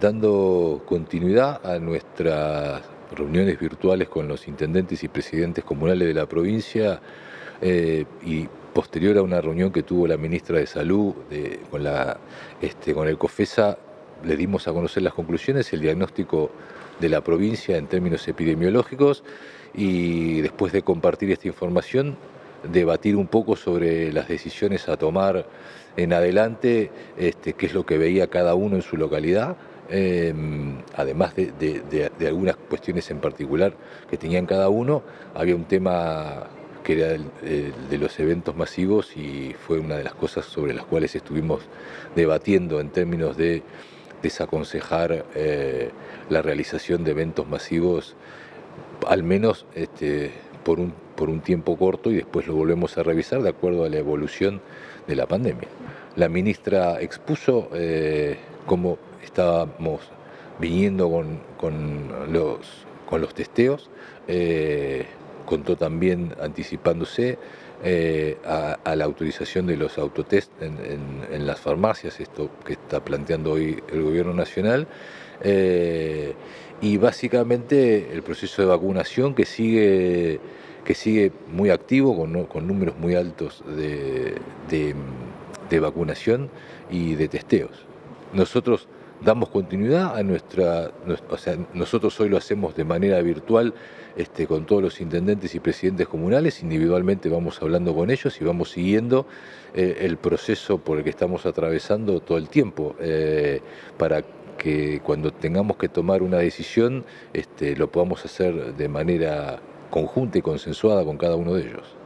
dando continuidad a nuestras reuniones virtuales con los intendentes y presidentes comunales de la provincia eh, y posterior a una reunión que tuvo la ministra de Salud con, la, este, con el COFESA, le dimos a conocer las conclusiones el diagnóstico de la provincia en términos epidemiológicos y después de compartir esta información, debatir un poco sobre las decisiones a tomar en adelante, este, qué es lo que veía cada uno en su localidad, em, además de, algunas cuestiones en particular que tenían cada uno, había un tema que era el, de los eventos masivos y fue una de las cosas sobre las cuales estuvimos debatiendo en términos de desaconsejar eh, la realización de eventos masivos, al menos este, por, un, por un tiempo corto y después lo volvemos a revisar de acuerdo a la evolución de la pandemia. La ministra expuso eh, cómo estábamos viniendo con, los, con los testeos, eh, contó también anticipándose eh, a, la autorización de los autotest en, las farmacias, esto que está planteando hoy el gobierno nacional, y básicamente el proceso de vacunación que sigue, que sigue muy activo, con, números muy altos de, de vacunación y de testeos. Nosotros damos continuidad a nuestra, o sea, nosotros hoy lo hacemos de manera virtual este, con todos los intendentes y presidentes comunales, individualmente vamos hablando con ellos y vamos siguiendo eh, el proceso por el que estamos atravesando todo el tiempo, eh, para que cuando tengamos que tomar una decisión este, lo podamos hacer de manera conjunta y consensuada con cada uno de ellos.